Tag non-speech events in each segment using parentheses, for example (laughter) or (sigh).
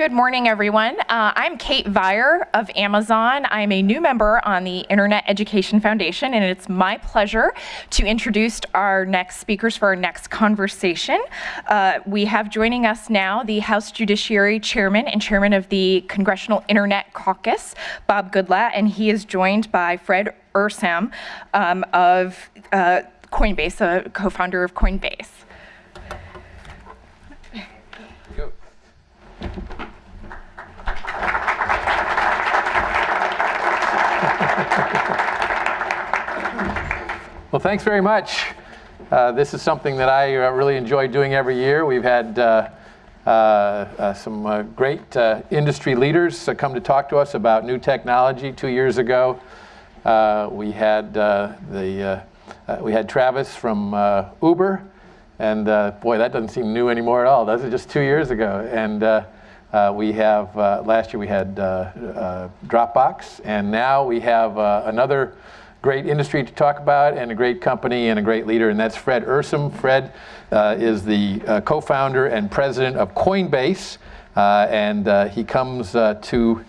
Good morning, everyone. Uh, I'm Kate Vire of Amazon. I'm a new member on the Internet Education Foundation, and it's my pleasure to introduce our next speakers for our next conversation. Uh, we have joining us now the House Judiciary Chairman and Chairman of the Congressional Internet Caucus, Bob Goodlatte, and he is joined by Fred Ehrsam um, of uh, Coinbase, a co-founder of Coinbase. Well, thanks very much. Uh, this is something that I uh, really enjoy doing every year. We've had uh, uh, uh some uh, great uh, industry leaders uh, come to talk to us about new technology. Two years ago, uh, we had the we had Travis from Uber, and boy, that doesn't seem new anymore at all. That was just two years ago, and. we have last year we had Dropbox, and now we have another great industry to talk about and a great company and a great leader, and that's Fred Ehrsam. Fred uh, is the uh, co-founder and president of Coinbase, uh, and uh, he comes uh, to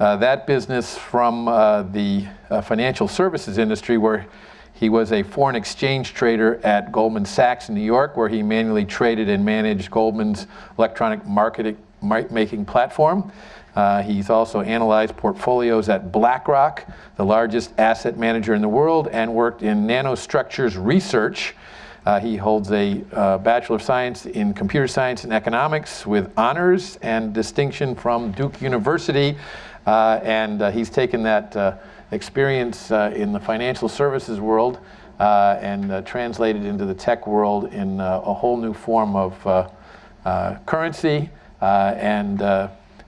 uh, that business from the financial services industry where he was a foreign exchange trader at Goldman Sachs in New York, where he manually traded and managed Goldman's electronic marketing making platform. Uh, he's also analyzed portfolios at BlackRock, the largest asset manager in the world, and worked in nanostructures research. Uh, he holds a uh, Bachelor of Science in Computer Science and Economics with honors and distinction from Duke University. Uh, and uh, he's taken that uh, experience in the financial services world and translated into the tech world in a whole new form of currency and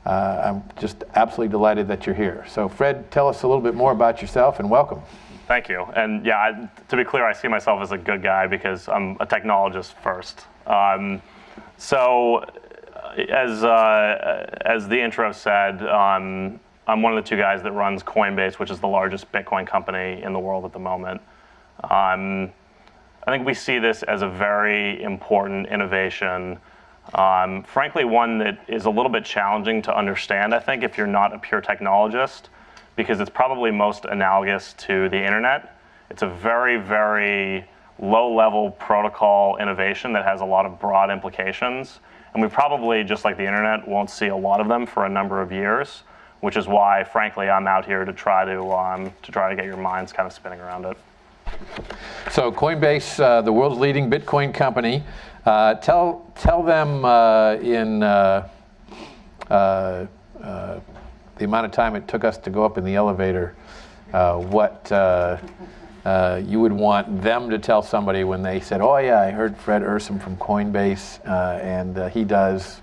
uh, I'm just absolutely delighted that you're here. So Fred, tell us a little bit more about yourself and welcome. Thank you. And yeah, I, to be clear, I see myself as a good guy because I'm a technologist first. Um, so uh, as, uh, as the intro said, um, I'm one of the two guys that runs Coinbase, which is the largest Bitcoin company in the world at the moment. Um, I think we see this as a very important innovation um, frankly, one that is a little bit challenging to understand, I think, if you're not a pure technologist, because it's probably most analogous to the internet. It's a very, very low-level protocol innovation that has a lot of broad implications. And we probably, just like the internet, won't see a lot of them for a number of years, which is why, frankly, I'm out here to try to, um, to try to get your minds kind of spinning around it. So Coinbase, uh, the world's leading Bitcoin company, uh, tell, tell them uh, in uh, uh, uh, the amount of time it took us to go up in the elevator what you would want them to tell somebody when they said, oh yeah, I heard Fred Ehrsam from Coinbase and he does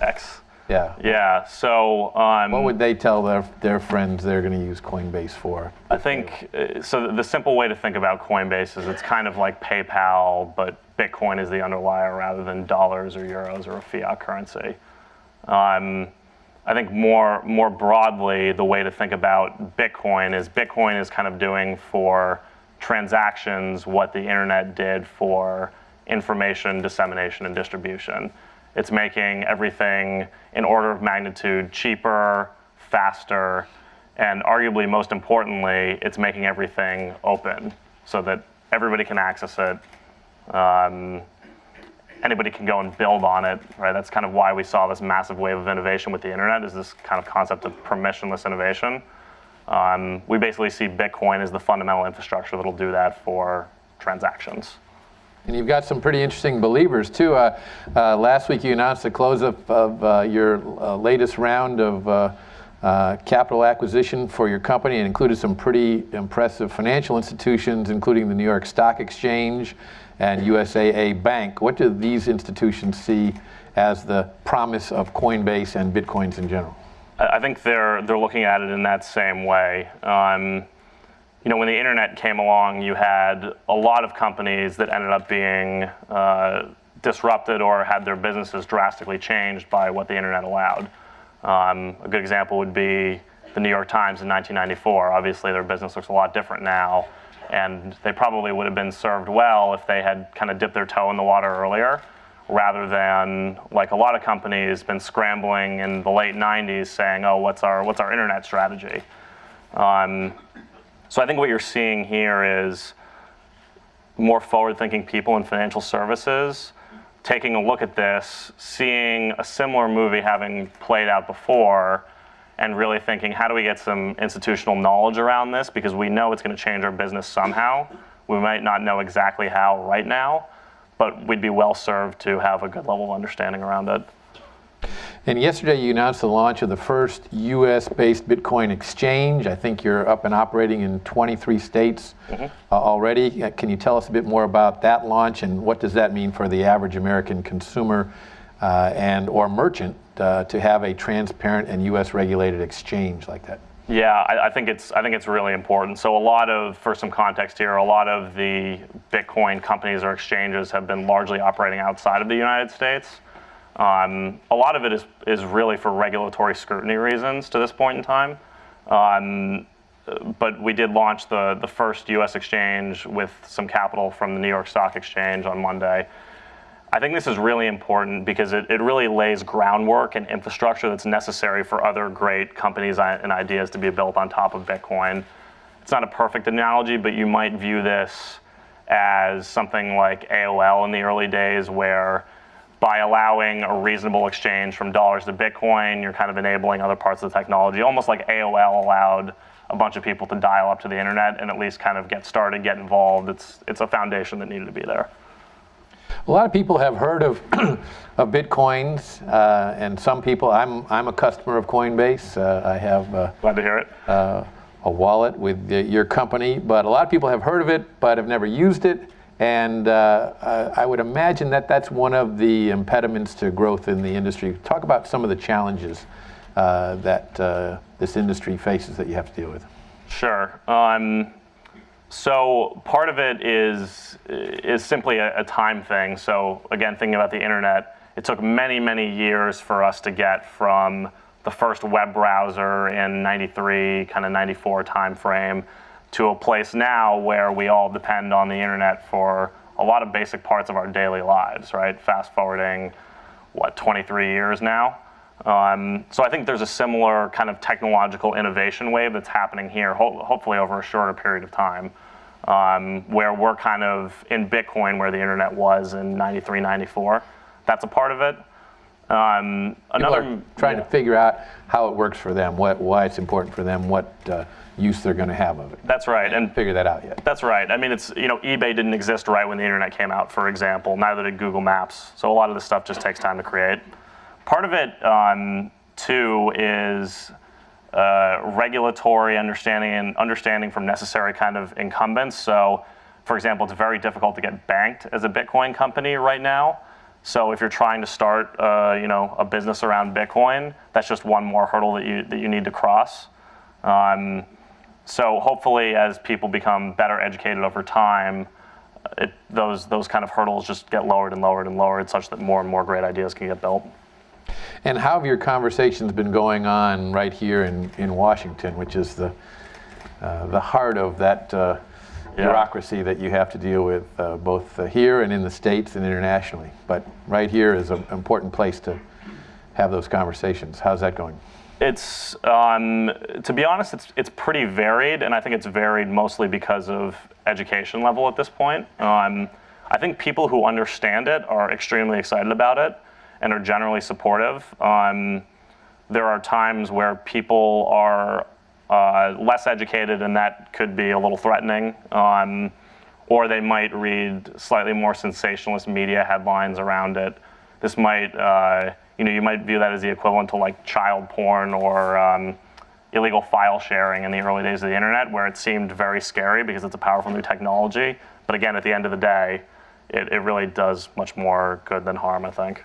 X. Yeah. Yeah. So. Um, what would they tell their their friends they're going to use Coinbase for? I think uh, so. The simple way to think about Coinbase is it's kind of like PayPal, but Bitcoin is the underlier rather than dollars or euros or a fiat currency. Um, I think more more broadly, the way to think about Bitcoin is Bitcoin is kind of doing for transactions what the internet did for information dissemination and distribution. It's making everything in order of magnitude cheaper, faster, and arguably most importantly, it's making everything open so that everybody can access it. Um, anybody can go and build on it, right? That's kind of why we saw this massive wave of innovation with the internet is this kind of concept of permissionless innovation. Um, we basically see Bitcoin as the fundamental infrastructure that'll do that for transactions. And you've got some pretty interesting believers too. Uh, uh, last week you announced the close of, of uh, your uh, latest round of uh, uh, capital acquisition for your company and included some pretty impressive financial institutions, including the New York Stock Exchange and USAA Bank. What do these institutions see as the promise of Coinbase and Bitcoins in general? I think they're, they're looking at it in that same way. Um, you know, when the internet came along, you had a lot of companies that ended up being uh, disrupted or had their businesses drastically changed by what the internet allowed. Um, a good example would be the New York Times in 1994. Obviously, their business looks a lot different now, and they probably would have been served well if they had kind of dipped their toe in the water earlier. rather than like a lot of companies been scrambling in the late 90s saying, oh, what's our, what's our internet strategy? Um, so I think what you're seeing here is more forward-thinking people in financial services taking a look at this, seeing a similar movie having played out before, and really thinking, how do we get some institutional knowledge around this? Because we know it's going to change our business somehow. We might not know exactly how right now, but we'd be well served to have a good level of understanding around it. And yesterday you announced the launch of the first US-based Bitcoin exchange. I think you're up and operating in 23 states uh, already. Uh, Can you tell us a bit more about that launch and what does that mean for the average American consumer uh, and or merchant uh, to have a transparent and US regulated exchange like that? Yeah, I, I think it's I think it's really important. So a lot of, for some context here, a lot of the Bitcoin companies or exchanges have been largely operating outside of the United States. Um, a lot of it is is really for regulatory scrutiny reasons to this point in time. Um, but we did launch the the first U.S. exchange with some capital from the New York Stock Exchange on Monday. I think this is really important because it, it really lays groundwork and infrastructure that's necessary for other great companies and ideas to be built on top of Bitcoin. It's not a perfect analogy, but you might view this as something like AOL in the early days, where by allowing a reasonable exchange from dollars to Bitcoin, you're kind of enabling other parts of the technology, almost like AOL allowed a bunch of people to dial up to the internet and at least kind of get started, get involved. It's, it's a foundation that needed to be there. A lot of people have heard of, (clears throat) of Bitcoins, uh, and some people, I'm, I'm a customer of Coinbase. Uh, I have uh, Glad to hear it. uh, a wallet with the, your company, but a lot of people have heard of it, but have never used it. And uh, I would imagine that that's one of the impediments to growth in the industry. Talk about some of the challenges uh, that uh, this industry faces that you have to deal with. Sure. Um, so part of it is is simply a, a time thing. So again, thinking about the internet, it took many many years for us to get from the first web browser in '93, kind of '94 timeframe, to a place now where we all depend on the internet for a lot of basic parts of our daily lives. Right. Fast forwarding, what 23 years now. Um, so I think there's a similar kind of technological innovation wave that's happening here, ho- hopefully over a shorter period of time, um, where we're kind of in Bitcoin where the internet was in 93, 94. That's a part of it. Um, another trying to figure out how it works for them, what, why it's important for them, what uh, use they're going to have of it. That's right, and Figure that out yet. That's right. I mean, it's you know, eBay didn't exist right when the internet came out, for example. Neither did Google Maps. So a lot of this stuff just takes time to create. Part of it, um, too, is uh, regulatory understanding and understanding from necessary kind of incumbents. So, for example, it's very difficult to get banked as a Bitcoin company right now. So if you're trying to start, uh, you know, a business around Bitcoin, that's just one more hurdle that you that you need to cross. Um, so hopefully, as people become better educated over time, it, those those kind of hurdles just get lowered and lowered and lowered, such that more and more great ideas can get built. And how have your conversations been going on right here in, in Washington, which is the, uh, the heart of that uh, Yeah. bureaucracy that you have to deal with, uh, both uh, here and in the States and internationally? But right here is an important place to have those conversations. How's that going? It's um, to be honest, it's it's pretty varied, and I think it's varied mostly because of education level at this point. Um, I think people who understand it are extremely excited about it and are generally supportive. Um, there are times where people are uh, less educated, and that could be a little threatening. Um, or they might read slightly more sensationalist media headlines around it. This might, uh, you know, you might view that as the equivalent to like child porn or um, illegal file sharing in the early days of the internet, where it seemed very scary because it's a powerful new technology. But again, at the end of the day, it, it really does much more good than harm, I think.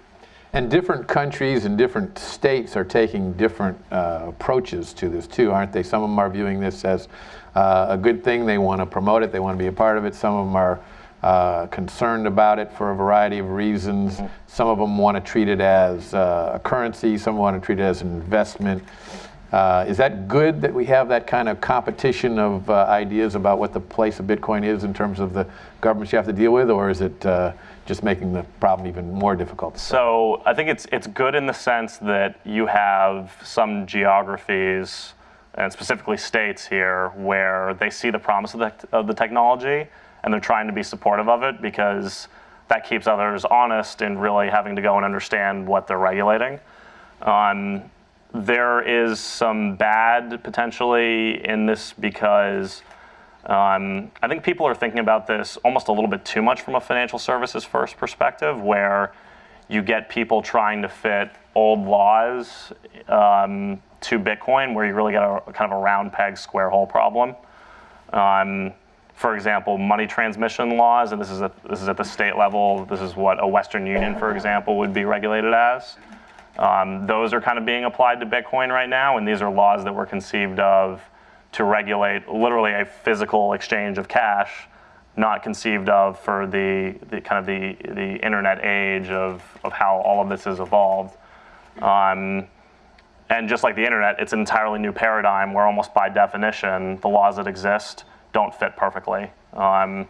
And different countries and different states are taking different uh, approaches to this too, aren't they? Some of them are viewing this as uh, a good thing. They want to promote it. They want to be a part of it. Some of them are uh, concerned about it for a variety of reasons. Some of them want to treat it as uh, a currency. Some want to treat it as an investment. Uh, is that good that we have that kind of competition of uh, ideas about what the place of Bitcoin is in terms of the governments you have to deal with, or is it uh, just making the problem even more difficult. So I think it's it's good in the sense that you have some geographies and specifically states here where they see the promise of the, of the technology and they're trying to be supportive of it because that keeps others honest in really having to go and understand what they're regulating. Um, there is some bad potentially in this because um, I think people are thinking about this almost a little bit too much from a financial services first perspective, where you get people trying to fit old laws um, to Bitcoin, where you really get a kind of a round peg, square hole problem. Um, for example, money transmission laws, and this is, a, this is at the state level, this is what a Western Union, for example, would be regulated as. Um, those are kind of being applied to Bitcoin right now, and these are laws that were conceived of to regulate literally a physical exchange of cash, not conceived of for the, the kind of the, the internet age of, of how all of this has evolved. Um, and just like the internet, it's an entirely new paradigm where almost by definition, the laws that exist don't fit perfectly. Um,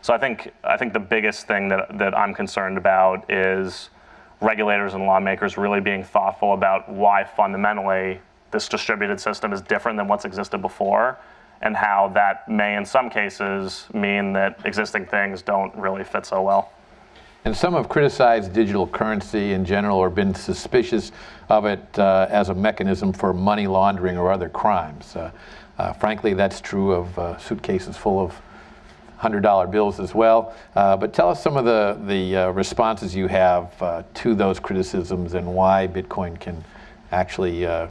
so I think, I think the biggest thing that, that I'm concerned about is regulators and lawmakers really being thoughtful about why fundamentally this distributed system is different than what's existed before and how that may in some cases mean that existing things don't really fit so well. And some have criticized digital currency in general or been suspicious of it uh, as a mechanism for money laundering or other crimes. Uh, uh, frankly, that's true of uh, suitcases full of $100 bills as well. Uh, but tell us some of the, the uh, responses you have to those criticisms and why Bitcoin can actually uh,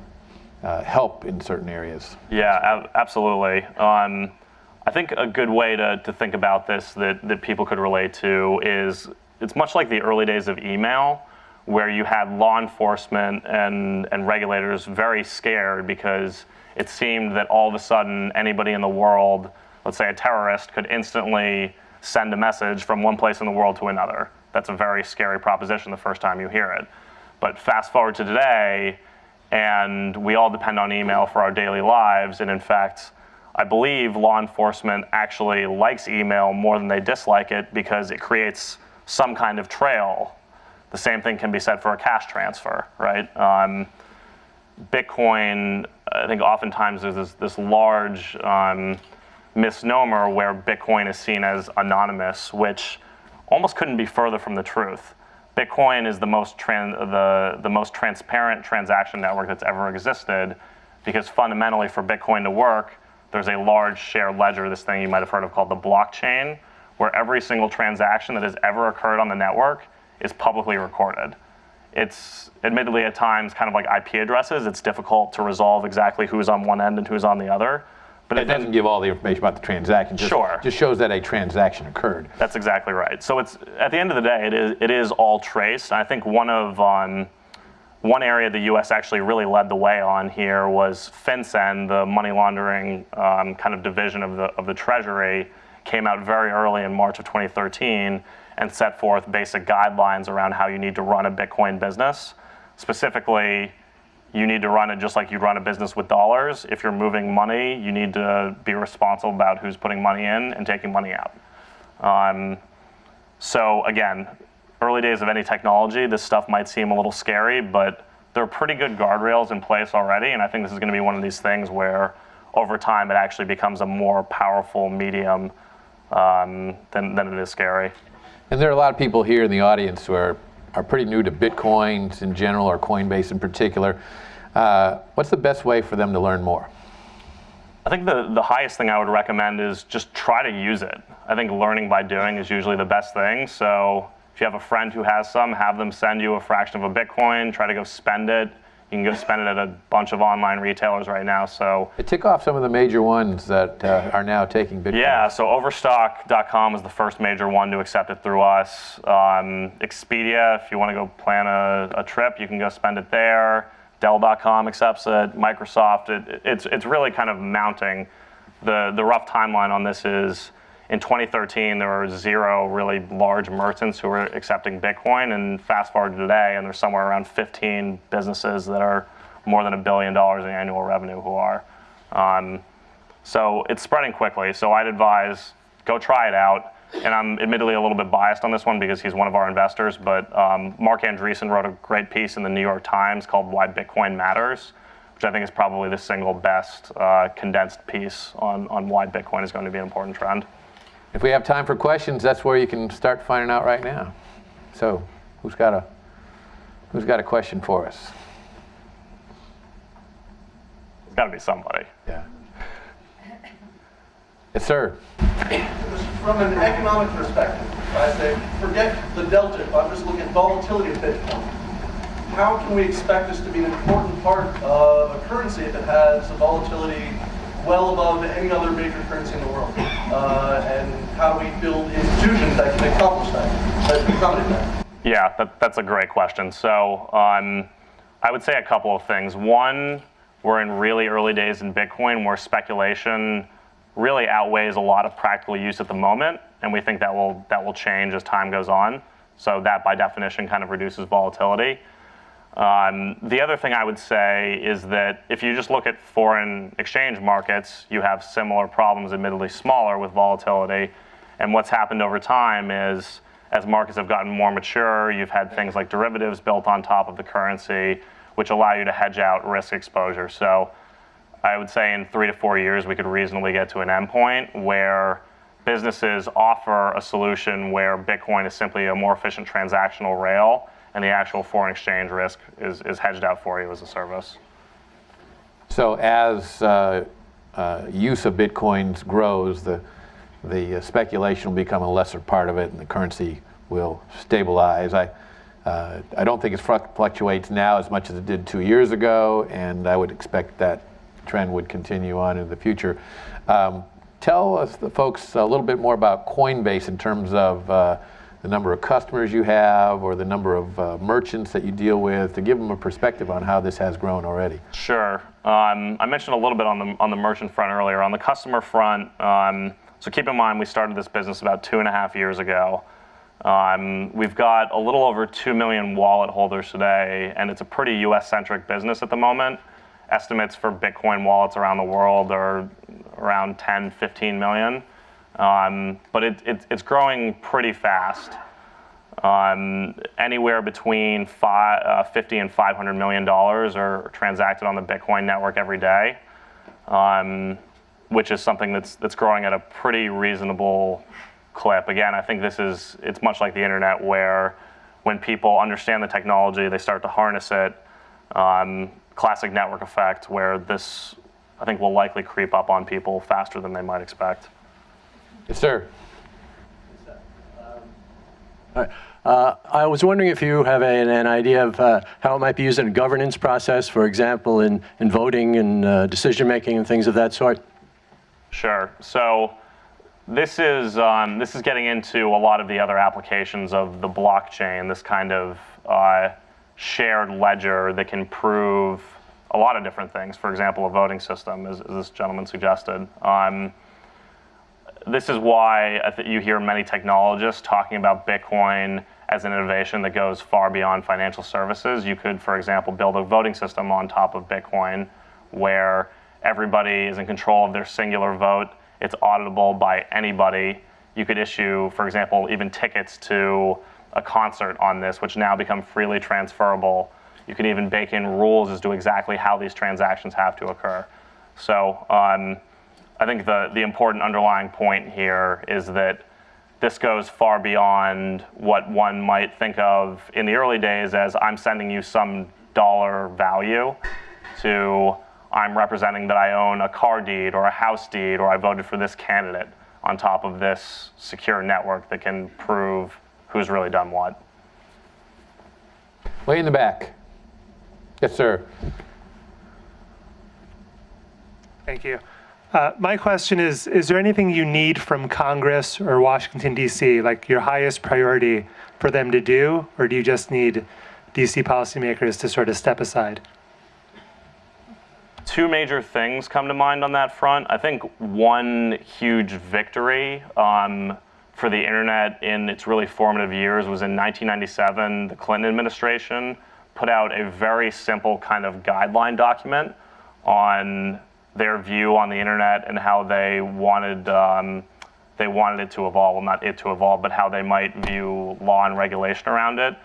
help in certain areas. Yeah, ab- absolutely. Um, I think a good way to, to think about this that, that people could relate to is it's much like the early days of email, where you had law enforcement and, and regulators very scared because it seemed that all of a sudden anybody in the world, let's say a terrorist, could instantly send a message from one place in the world to another. That's a very scary proposition the first time you hear it. But fast forward to today, and we all depend on email for our daily lives. And in fact, I believe law enforcement actually likes email more than they dislike it because it creates some kind of trail. The same thing can be said for a cash transfer, right? Um, Bitcoin, I think oftentimes there's this, this large um, misnomer where Bitcoin is seen as anonymous, which almost couldn't be further from the truth. Bitcoin is the most, the, the most transparent transaction network that's ever existed because fundamentally for Bitcoin to work, there's a large shared ledger, this thing you might have heard of called the blockchain, where every single transaction that has ever occurred on the network is publicly recorded. It's admittedly at times kind of like IP addresses. It's difficult to resolve exactly who's on one end and who's on the other. But it doesn't give all the information about the transaction. Just, sure. Just shows that a transaction occurred. That's exactly right. So it's at the end of the day, it is it is all traced. I think one of um, one area the U.S. actually really led the way on here was FinCEN, the money laundering um, kind of division of the of the Treasury, came out very early in March of 2013 and set forth basic guidelines around how you need to run a Bitcoin business. Specifically, you need to run it just like you run a business with dollars. If you're moving money, you need to be responsible about who's putting money in and taking money out. Um, so again, early days of any technology, this stuff might seem a little scary, but there are pretty good guardrails in place already, and I think this is going to be one of these things where over time it actually becomes a more powerful medium um, than, than it is scary. And there are a lot of people here in the audience who are are pretty new to Bitcoins in general or Coinbase in particular. Uh, what's the best way for them to learn more? I think the, the highest thing I would recommend is just try to use it. I think learning by doing is usually the best thing. So if you have a friend who has some, have them send you a fraction of a Bitcoin, try to go spend it. You can go spend it at a bunch of online retailers right now. So it tick off some of the major ones that uh, are now taking Bitcoin. Yeah, so Overstock.com is the first major one to accept it through us. Um, Expedia, if you want to go plan a, a, trip, you can go spend it there. Dell.com accepts it. Microsoft, it, it's it's really kind of mounting. The the rough timeline on this is in 2013, there were zero really large merchants who were accepting Bitcoin. And fast forward to today, and there's somewhere around 15 businesses that are more than a billion dollars in annual revenue who are. Um, so it's spreading quickly. So I'd advise go try it out. and I'm admittedly a little bit biased on this one because he's one of our investors, but um, Marc Andreessen wrote a great piece in the New York Times called Why Bitcoin Matters, which I think is probably the single best uh, condensed piece on, on why Bitcoin is going to be an important trend. If we have time for questions, that's where you can start finding out right now. So, who's got a who's got a question for us? It's got to be somebody. Yeah. Yes, sir. From an economic perspective, I say, forget the delta. If I'm just looking at volatility of Bitcoin, how can we expect this to be an important part of a currency if it has a volatility well above any other major currency in the world? Uh, and how do we build institutions that can accomplish that, that can accommodate that? Yeah, that, that's a great question. So um, I would say a couple of things. One, we're in really early days in Bitcoin where speculation really outweighs a lot of practical use at the moment, and we think that will that will change as time goes on. So that, by definition, kind of reduces volatility. Um, the other thing I would say is that if you just look at foreign exchange markets, you have similar problems, admittedly smaller, with volatility. And what's happened over time is as markets have gotten more mature, you've had things like derivatives built on top of the currency, which allow you to hedge out risk exposure. So I would say in three to four years, we could reasonably get to an endpoint where businesses offer a solution where Bitcoin is simply a more efficient transactional rail and the actual foreign exchange risk is, is hedged out for you as a service. So as uh, uh, use of bitcoins grows, the the uh, speculation will become a lesser part of it, and the currency will stabilize. I uh, I don't think it fluctuates now as much as it did two years ago, and I would expect that trend would continue on in the future. Um, tell us, the folks, a little bit more about Coinbase in terms of uh, the number of customers you have or the number of uh, merchants that you deal with to give them a perspective on how this has grown already. Sure. Um, I mentioned a little bit on the, on the merchant front earlier. On the customer front, um, so keep in mind we started this business about two and a half years ago. Um, we've got a little over 2 million wallet holders today, and it's a pretty US centric business at the moment. Estimates for Bitcoin wallets around the world are around 10, 15 million. Um, but it, it, it's growing pretty fast. Um, anywhere between five, uh, 50 and 500 million dollars are transacted on the Bitcoin network every day, um, which is something that's that's growing at a pretty reasonable clip. Again, I think this is it's much like the internet where when people understand the technology, they start to harness it. Um, classic network effect where this I think will likely creep up on people faster than they might expect. Yes, sir. Uh, I was wondering if you have an, an idea of uh, how it might be used in a governance process, for example, in, in voting and uh, decision making and things of that sort. Sure. So this is um, this is getting into a lot of the other applications of the blockchain. This kind of uh, shared ledger that can prove a lot of different things. For example, a voting system, as, as this gentleman suggested. Um, this is why you hear many technologists talking about Bitcoin as an innovation that goes far beyond financial services. You could, for example, build a voting system on top of Bitcoin where everybody is in control of their singular vote. It's auditable by anybody. You could issue, for example, even tickets to a concert on this, which now become freely transferable. You can even bake in rules as to exactly how these transactions have to occur. So um, I think the, the important underlying point here is that this goes far beyond what one might think of in the early days as I'm sending you some dollar value to I'm representing that I own a car deed or a house deed or I voted for this candidate on top of this secure network that can prove who's really done what. Way in the back. Yes, sir. Thank you. Uh, my question is, is there anything you need from Congress or Washington, D.C., like your highest priority for them to do, or do you just need D.C. policymakers to sort of step aside? Two major things come to mind on that front. I think one huge victory um, for the internet in its really formative years was in 1997, the Clinton administration put out a very simple kind of guideline document on their view on the internet and how they wanted um, they wanted it to evolve, well, not it to evolve, but how they might view law and regulation around it.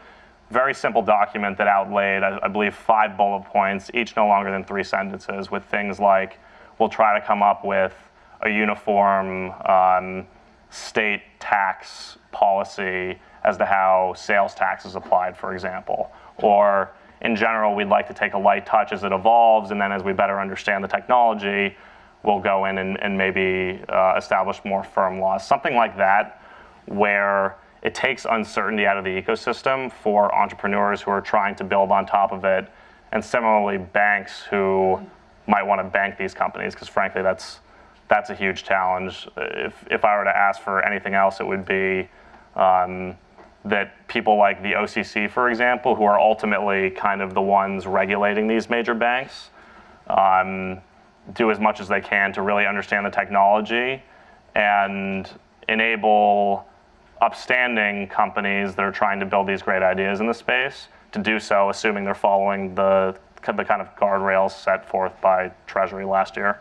Very simple document that outlaid, I, I believe, five bullet points, each no longer than three sentences, with things like we'll try to come up with a uniform um, state tax policy as to how sales tax is applied, for example. Or in general, we'd like to take a light touch as it evolves, and then as we better understand the technology, we'll go in and, and maybe uh, establish more firm laws. Something like that, where it takes uncertainty out of the ecosystem for entrepreneurs who are trying to build on top of it, and similarly, banks who might want to bank these companies, because frankly, that's that's a huge challenge. If if I were to ask for anything else, it would be um, that people like the OCC, for example, who are ultimately kind of the ones regulating these major banks, um, do as much as they can to really understand the technology and enable upstanding companies that are trying to build these great ideas in the space to do so, assuming they're following the, the kind of guardrails set forth by Treasury last year.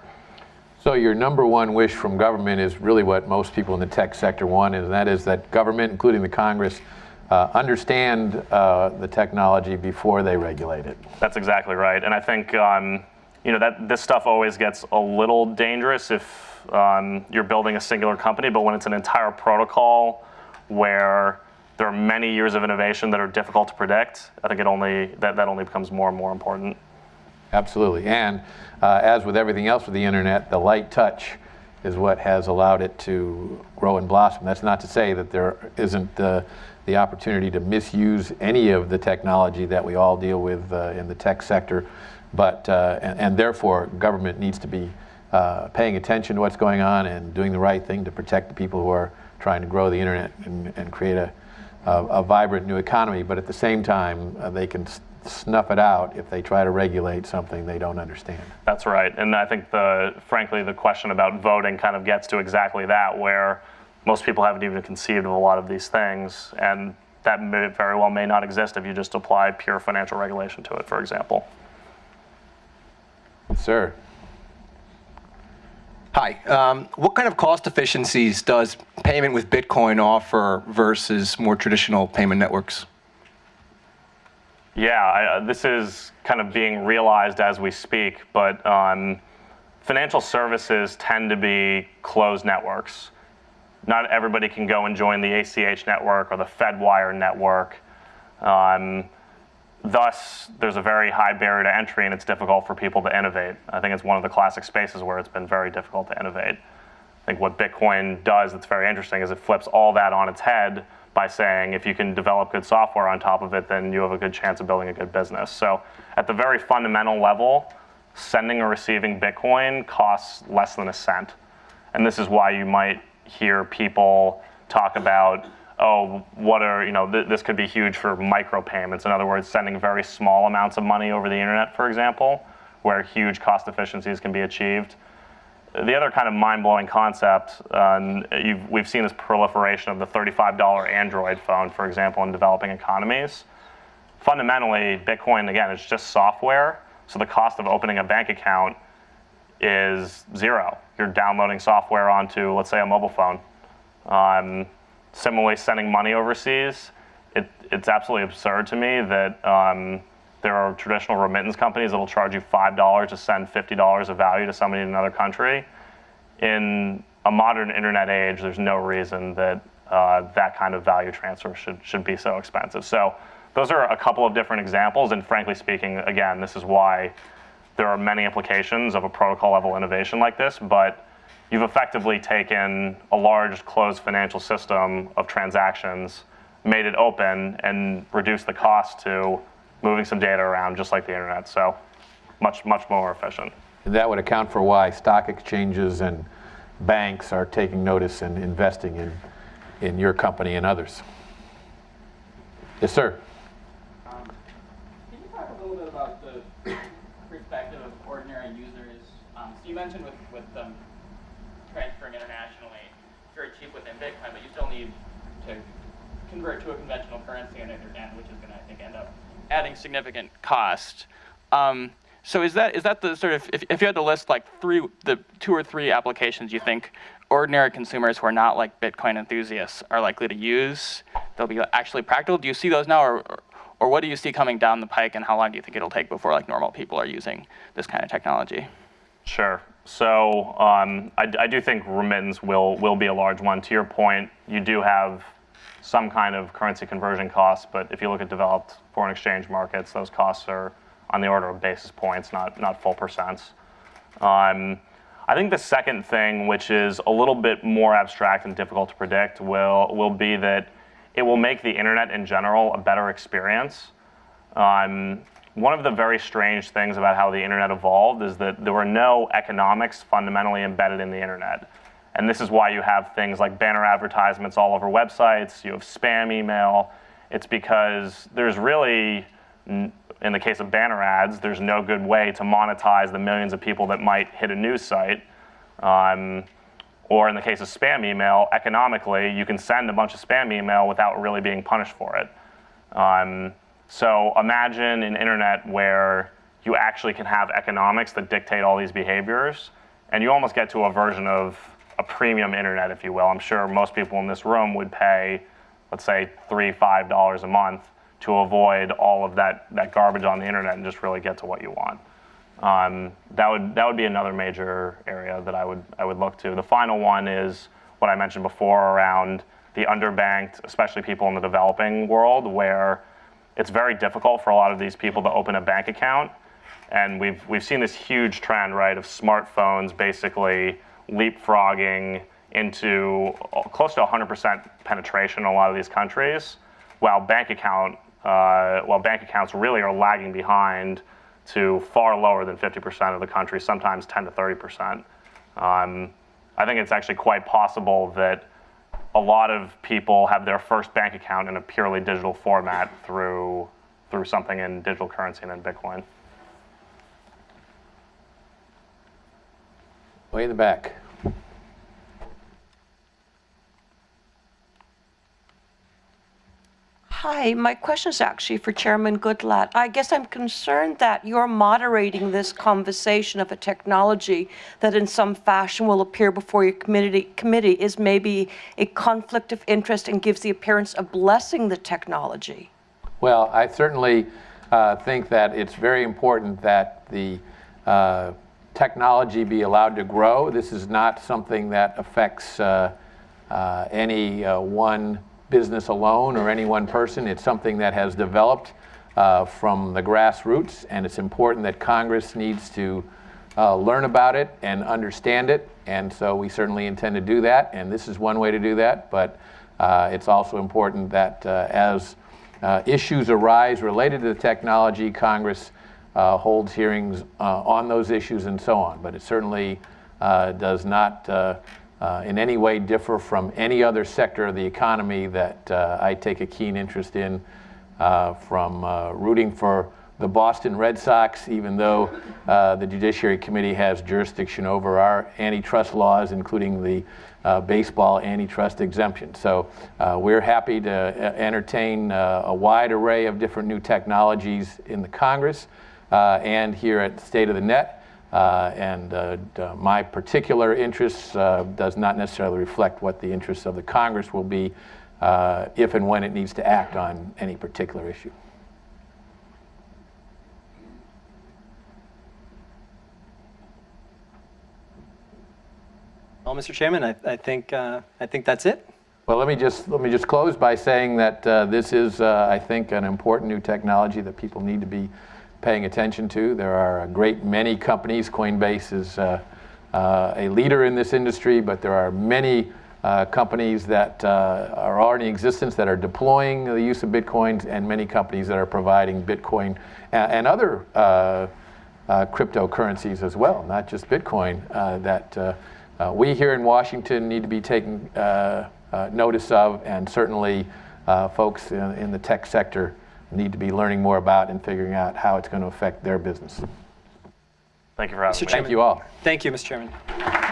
So your number one wish from government is really what most people in the tech sector want, and that is that government, including the Congress, uh, understand uh, the technology before they regulate it. That's exactly right. And I think um, you know that this stuff always gets a little dangerous if um, you're building a singular company, but when it's an entire protocol where there are many years of innovation that are difficult to predict, I think it only that, that only becomes more and more important. Absolutely. And uh, as with everything else with the internet, the light touch is what has allowed it to grow and blossom. That's not to say that there isn't uh, the opportunity to misuse any of the technology that we all deal with uh, in the tech sector, but uh, and, and, therefore government needs to be uh, paying attention to what's going on and doing the right thing to protect the people who are trying to grow the internet and, and create a, a, a, vibrant new economy. But at the same time, uh, they can snuff it out if they try to regulate something they don't understand. That's right. And I think the frankly the question about voting kind of gets to exactly that where most people haven't even conceived of a lot of these things and that may, very well may not exist if you just apply pure financial regulation to it, for example. Sir. Hi. Um, what kind of cost efficiencies does payment with Bitcoin offer versus more traditional payment networks? Yeah, I, uh, this is kind of being realized as we speak, but um, financial services tend to be closed networks. Not everybody can go and join the ACH network or the Fedwire network. Um, thus, there's a very high barrier to entry and it's difficult for people to innovate. I think it's one of the classic spaces where it's been very difficult to innovate. I think what Bitcoin does that's very interesting is it flips all that on its head by saying if you can develop good software on top of it, then you have a good chance of building a good business. So at the very fundamental level, sending or receiving Bitcoin costs less than a cent. And this is why you might hear people talk about, oh, what are, you know, th this could be huge for micropayments. In other words, sending very small amounts of money over the internet, for example, where huge cost efficiencies can be achieved the other kind of mind-blowing concept, uh, we've seen this proliferation of the $35 Android phone, for example, in developing economies. Fundamentally, Bitcoin, again, is just software, so the cost of opening a bank account is zero. You're downloading software onto, let's say, a mobile phone. Um, similarly, sending money overseas, it, it's absolutely absurd to me that um, there are traditional remittance companies that will charge you $5 to send $50 of value to somebody in another country. In a modern internet age, there's no reason that uh, that kind of value transfer should, should be so expensive. So those are a couple of different examples, and frankly speaking, again, this is why there are many implications of a protocol level innovation like this, but you've effectively taken a large closed financial system of transactions, made it open, and reduced the cost to moving some data around just like the internet. So much, much more efficient. And that would account for why stock exchanges and banks are taking notice and investing in, in your company and others. Yes, sir. Um, can you talk a little bit about the perspective of ordinary users? Um, so you mentioned with, with um, transferring internationally, it's very cheap within Bitcoin, but you still need to convert to a conventional currency on the other end, which is going to, I think, end up adding significant cost. Um, So is that is that the sort of if, if you had to list like three the two or three applications you think ordinary consumers who are not like Bitcoin enthusiasts are likely to use, they'll be actually practical. Do you see those now, or, or what do you see coming down the pike, and how long do you think it'll take before like normal people are using this kind of technology? Sure. So um, I, I do think remittance will will be a large one. To your point, you do have some kind of currency conversion costs, but if you look at developed foreign exchange markets, those costs are on the order of basis points, not not full percents. Um, I think the second thing, which is a little bit more abstract and difficult to predict, will will be that it will make the internet in general a better experience. Um, one of the very strange things about how the internet evolved is that there were no economics fundamentally embedded in the internet. And this is why you have things like banner advertisements all over websites, you have spam email. It's because there's really, in the case of banner ads, there's no good way to monetize the millions of people that might hit a news site. Um, or in the case of spam email, economically, you can send a bunch of spam email without really being punished for it. Um, so imagine an internet where you actually can have economics that dictate all these behaviors, and you almost get to a version of a premium internet, if you will. I'm sure most people in this room would pay, let's say, three, five dollars a month to avoid all of that, that garbage on the internet and just really get to what you want. Um, that would that would be another major area that I would I would look to. The final one is what I mentioned before around the underbanked, especially people in the developing world, where it's very difficult for a lot of these people to open a bank account. And we've we've seen this huge trend, right, of smartphones basically leapfrogging into close to 100% penetration in a lot of these countries, while bank account uh, while bank accounts really are lagging behind to far lower than 50% of the country, sometimes 10 to 30%. Um, I think it's actually quite possible that a lot of people have their first bank account in a purely digital format through, through something in digital currency and in Bitcoin. Way in the back. Hi, my question is actually for Chairman Goodlatte. I guess I'm concerned that you're moderating this conversation of a technology that in some fashion will appear before your committee, committee is maybe a conflict of interest and gives the appearance of blessing the technology. Well, I certainly uh, think that it's very important that the uh, technology be allowed to grow. This is not something that affects uh, uh any uh, one business alone or any one person. It's something that has developed uh, from the grassroots, and it's important that Congress needs to uh, learn about it and understand it. And so we certainly intend to do that, and this is one way to do that. But uh, it's also important that as issues arise related to the technology, Congress uh, holds hearings on those issues and so on. But it certainly does not uh, in any way differ from any other sector of the economy that uh, I take a keen interest in, uh, from uh, rooting for the Boston Red Sox, even though uh, the Judiciary Committee has jurisdiction over our antitrust laws, including the uh, baseball antitrust exemption. So we're happy to entertain a wide array of different new technologies in the Congress and here at State of the Net. Uh, and uh, my particular interests uh, does not necessarily reflect what the interests of the Congress will be uh, if and when it needs to act on any particular issue. Well, Mr. Chairman, I, I think uh, I think that's it. Well, let me just let me just close by saying that uh, this is, I think, an important new technology that people need to be paying attention to. There are a great many companies. Coinbase is uh, uh, a leader in this industry, but there are many uh, companies that uh, are already in existence that are deploying the use of Bitcoin and many companies that are providing Bitcoin and, and other uh, uh, cryptocurrencies as well, not just Bitcoin, that we here in Washington need to be taking notice of and certainly folks in, in the tech sector need to be learning more about and figuring out how it's going to affect their business. Thank you for having me. me. Thank you all. Thank you, Mr. Chairman.